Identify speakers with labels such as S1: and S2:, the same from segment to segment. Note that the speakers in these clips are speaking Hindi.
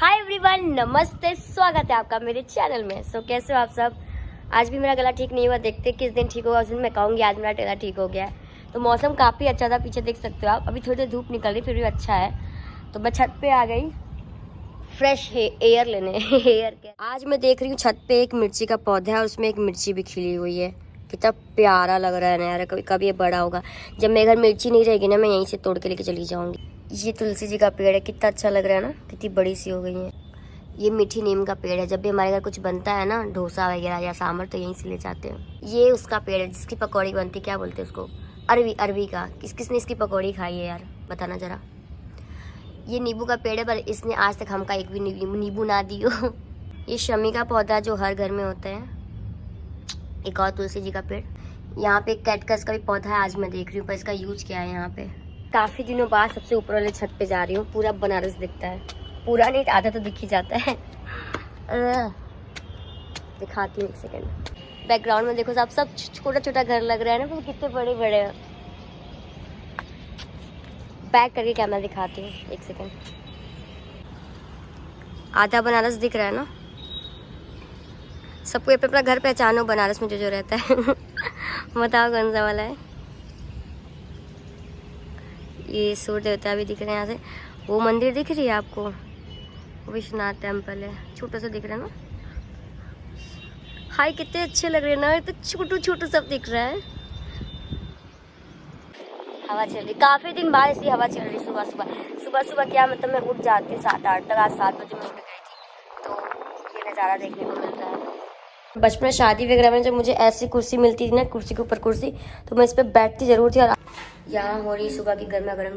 S1: हाय एवरीवन नमस्ते स्वागत है आपका मेरे चैनल में। सो so, कैसे हो आप सब? आज भी मेरा गला ठीक नहीं हुआ देखते किस दिन ठीक होगा। उस दिन मैं कहूँगी आज मेरा गला ठीक हो गया है। तो मौसम काफ़ी अच्छा था पीछे देख सकते हो आप। अभी थोड़ी देर धूप निकल रही फिर भी अच्छा है। तो मैं छत पे आ गई। फ्रेश एयर लेने एयर के आज मैं देख रही हूँ छत पे एक मिर्ची का पौधा है और उसमें एक मिर्ची भी खिली हुई है। कितना प्यारा लग रहा है ना यार, कभी कभी ये बड़ा होगा। जब मेरे घर मिर्ची नहीं रहेगी ना, मैं यहीं से तोड़ के लेके चली जाऊँगी। ये तुलसी जी का पेड़ है, कितना अच्छा लग रहा है ना, कितनी बड़ी सी हो गई है। ये मीठी नीम का पेड़ है, जब भी हमारे घर कुछ बनता है ना, डोसा वगैरह या सांभर तो यहीं से ले जाते हैं। ये उसका पेड़ है, जिसकी पकौड़ी बनती है, क्या बोलते हैं उसको? अरवी अरवी का। किस, किसने इसकी पकौड़ी खाई है यार, बताना ज़रा। ये नींबू का पेड़ है, पर इसने आज तक हमका एक भी नींबू ना दी हो ये शमी का पौधा जो हर घर में होता है एक और तुलसी जी का पेड़। यहाँ पे कैटकस का भी पौधा है, आज मैं देख रही हूँ, पर इसका यूज़ क्या है यहाँ पे? काफ़ी दिनों बाद सबसे ऊपर वाले छत पे जा रही हूँ, पूरा बनारस दिखता है। पूरा नहीं, आधा तो दिख ही जाता है। दिखाती हूँ एक सेकेंड बैकग्राउंड में देखो साहब सब छोटा छोटा घर लग रहा है ना कितने बड़े बड़े हैं बैक करके कैमरा दिखाती हूँ, एक सेकेंड आधा बनारस दिख रहा है ना? सबको अपना अपना घर पहचानो, बनारस में जो जो रहता है। बताओ कौन सा वाला है। ये सूर्य देवता भी दिख रहे हैं यहाँ से। वो मंदिर दिख रही है आपको? विश्वनाथ टेंपल है। छोटा सा दिख रहा है ना? हाय, कितने अच्छे लग रहे हैं ना? तो छोटू छोटू सब दिख रहा है। हवा चल रही। काफ़ी दिन बाद ऐसी हवा चल रही सुबह सुबह। सुबह सुबह क्या मतलब मैं उठ जाती हूँ सात आठ तक आज सात बजे मैं उठ गई थी। तो ये नज़ारा देखने को मिल रहा है।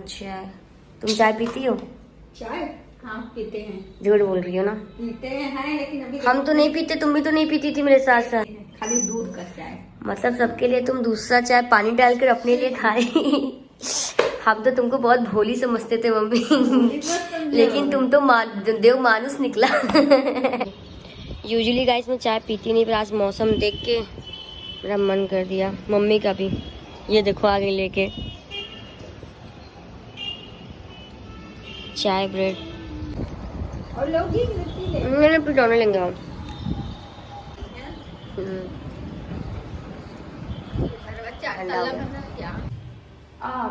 S1: चाय। तुम चाय पीती
S2: हाँ? पीते हैं।
S1: झूठ बोल रही हो ना?
S2: पीते हैं लेकिन अभी हम तो नहीं
S1: पीते तुम भी तो नहीं पीती थी मेरे साथ साथ।
S2: खाली दूध का चाय।
S1: मतलब सबके लिए तुम दूसरा चाय पानी डालकर अपने लिए खाए हम तो तुमको बहुत भोली समझते थे मम्मी। लेकिन तुम तो मा, देव मानुस निकला। यूजुअली गाइस मैं चाय पीती नहीं पर आज मौसम देख के मेरा मन कर दिया। मम्मी का भी। ये देखो आगे लेके। चाय ब्रेड।
S2: और मैंने
S1: पिटौने लेंगे हम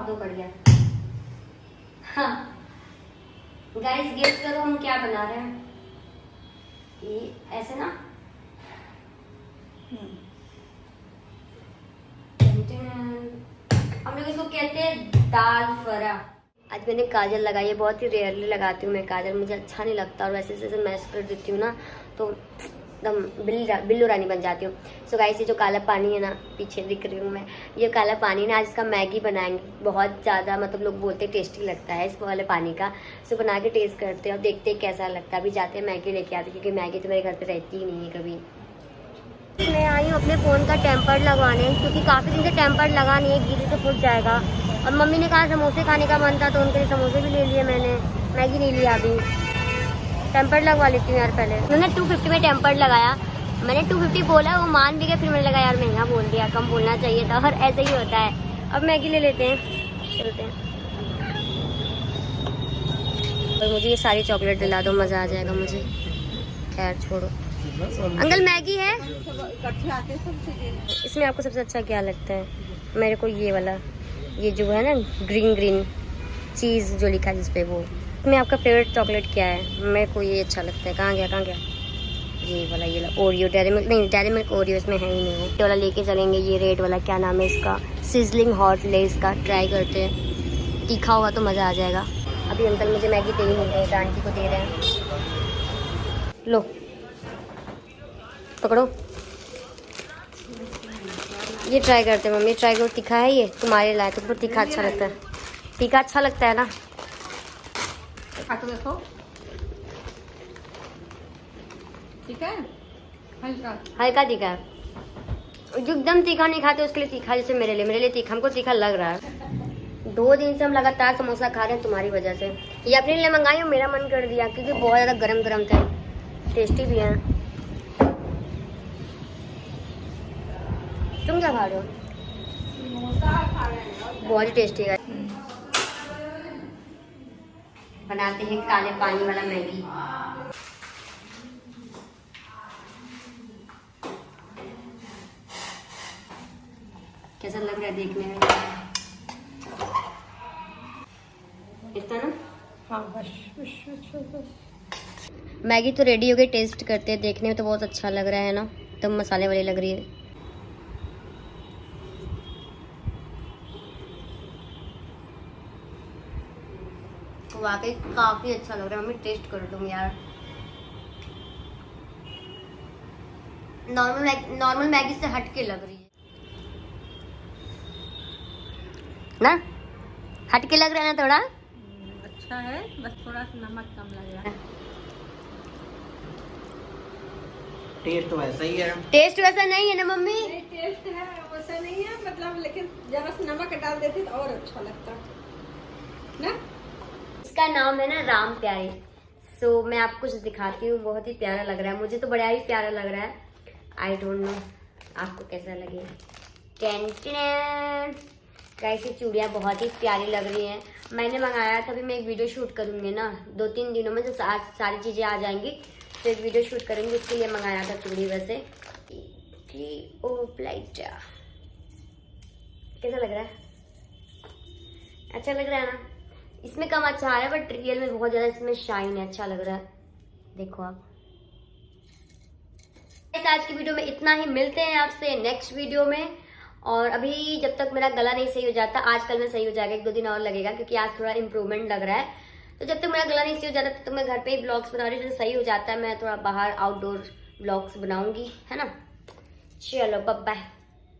S1: तो गया। हाँ। गाइस गेस करो हम क्या बना रहे हैं। ये ऐसे ना? हम लोग इसको कहते हैं दाल फरा आज मैंने काजल लगाई है बहुत ही रेयरली लगाती हूँ मैं काजल मुझे अच्छा नहीं लगता और वैसे जैसे मैश कर देती हूँ ना तो एकदम बिल्ली बिल्लू रानी बन जाती हूँ। सो गाइस ये जो काला पानी है ना, पीछे दिख रही हूँ मैं। ये काला पानी ना, आज इसका मैगी बनाएँगे। बहुत ज़्यादा मतलब लोग बोलते टेस्टी लगता है इस वाले पानी का। सो बना के टेस्ट करते हैं और देखते हैं कैसा लगता है। अभी जाते हैं मैगी लेके आते क्योंकि मैगी तो मेरे घर पर रहती ही नहीं है कभी। मैं आई हूँ अपने फ़ोन का टेम्पर लगवाने क्योंकि काफ़ी दिन से टेम्पर लगा नहीं है गिरी तो फूट जाएगा। और मम्मी ने कहा समोसे खाने का मन था तो उनके लिए समोसे भी ले लिए मैंने। मैगी नहीं लिया अभी। टेम्पर लगवा लेती हूँ यार पहले। मैंने टू फिफ्टी में टेम्पर लगाया। मैंने टू फिफ्टी बोला, वो मान भी गया फिर मैंने लगा यार महँगा बोल दिया, कम बोलना चाहिए था। और ऐसे ही होता है। अब मैगी ले लेते हैं। चलते हैं। और मुझे ये सारी चॉकलेट दिला दो, मज़ा आ जाएगा मुझे। खैर, छोड़ो। अंकल, मैगी है। इसमें आपको सबसे अच्छा क्या लगता है? मेरे को ये वाला, ये जो है ना ग्रीन ग्रीन चीज़ जो लिखा है जिस पे वो। इसमें आपका फेवरेट चॉकलेट क्या है? मेरे को ये अच्छा लगता है। कहाँ गया कहाँ गया? ये वाला ये वाला ओरियो डेरी मिल्क नहीं डेरी मिल्क ओरियो इसमें है ही नहीं। वो ये वाला लेके चलेंगे, ये रेड वाला, क्या नाम है इसका? सिजलिंग हॉट लेस का। ट्राई करते हैं। तीखा होगा तो मज़ा आ जाएगा। अभी अंकल मुझे मैगी दे ही नहीं रहे आंटी को दे रहे हैं। लो। पकड़ो।
S2: ये
S1: ट्राई करते हैं मम्मी। ट्राई करो, तीखा है ये। तुम्हारे लाए तो तीखा अच्छा लगता है। तीखा अच्छा लगता है ना?
S2: खा के देखो। ठीक है? हल्का।
S1: हल्का तीखा। है जो एकदम तीखा नहीं खाते उसके लिए तीखा जैसे मेरे लिए। मेरे लिए तीखा हमको तीखा लग रहा है। दो दिन से हम लगातार समोसा खा रहे हैं तुम्हारी वजह से। ये अपने लिए मंगाई और मेरा मन कर दिया क्योंकि बहुत ज़्यादा गरम गरम थे। टेस्टी भी हैं। तुम क्या खा रहे हो।
S2: बहुत
S1: ही टेस्टी है। बनाते हैं काले पानी वाला मैगी। कैसा लग रहा है देखने में? इतना ना?
S2: हाँ बस बस बस
S1: मैगी तो रेडी हो गई टेस्ट करते हैं देखने में तो बहुत अच्छा लग रहा है ना? एकदम तो मसाले वाली लग रही है। वाकई काफ़ी अच्छा लग रहा है। मम्मी टेस्ट करो तुम यार। नॉर्मल मैगी नॉर्मल मैगी से हट के लग रही है। ना? हट के लग रहा है ना थोड़ा?
S2: अच्छा है बस थोड़ा सा नमक कम लग रहा है।
S3: टेस्ट वैसा ही है।
S1: टेस्ट वैसा नहीं है ना मम्मी?
S2: टेस्ट है वैसा नहीं है मतलब लेकिन जरा सा नमक डाल देती तो और अच्छा लगता। ना?
S1: इसका नाम है ना राम प्यारे। सो so, मैं आपको कुछ दिखाती हूँ बहुत ही प्यारा लग रहा है। मुझे तो बड़ा ही प्यारा लग रहा है। आई डोंट नो आपको कैसा लगे? कैसी चूड़ियाँ बहुत ही प्यारी लग रही हैं। मैंने मंगाया था अभी मैं एक वीडियो शूट करूँगी ना। दो तीन दिनों में जब सा, सारी चीज़ें आ जाएँगी। तो एक वीडियो शूट करेंगे उसके लिए मंगाया था चूड़ी वैसे। ओ कैसा लग रहा है? अच्छा लग रहा है ना? इसमें कम अच्छा आ रहा है बट रियल में बहुत ज़्यादा इसमें शाइन है अच्छा लग रहा है। देखो आप। आज की वीडियो में इतना ही। मिलते हैं आपसे नेक्स्ट वीडियो में। और अभी जब तक मेरा गला नहीं सही हो जाता आजकल में सही हो जाएगा, एक दो दिन और लगेगा, क्योंकि आज थोड़ा इम्प्रूवमेंट लग रहा है। तो जब तक मेरा गला नहीं सही हो जाता, तब तो तक मैं घर पे ही ब्लॉग्स बना रही हूँ। सही हो जाता है, मैं थोड़ा बाहर आउटडोर ब्लॉग्स बनाऊँगी, है ना? चलो बाय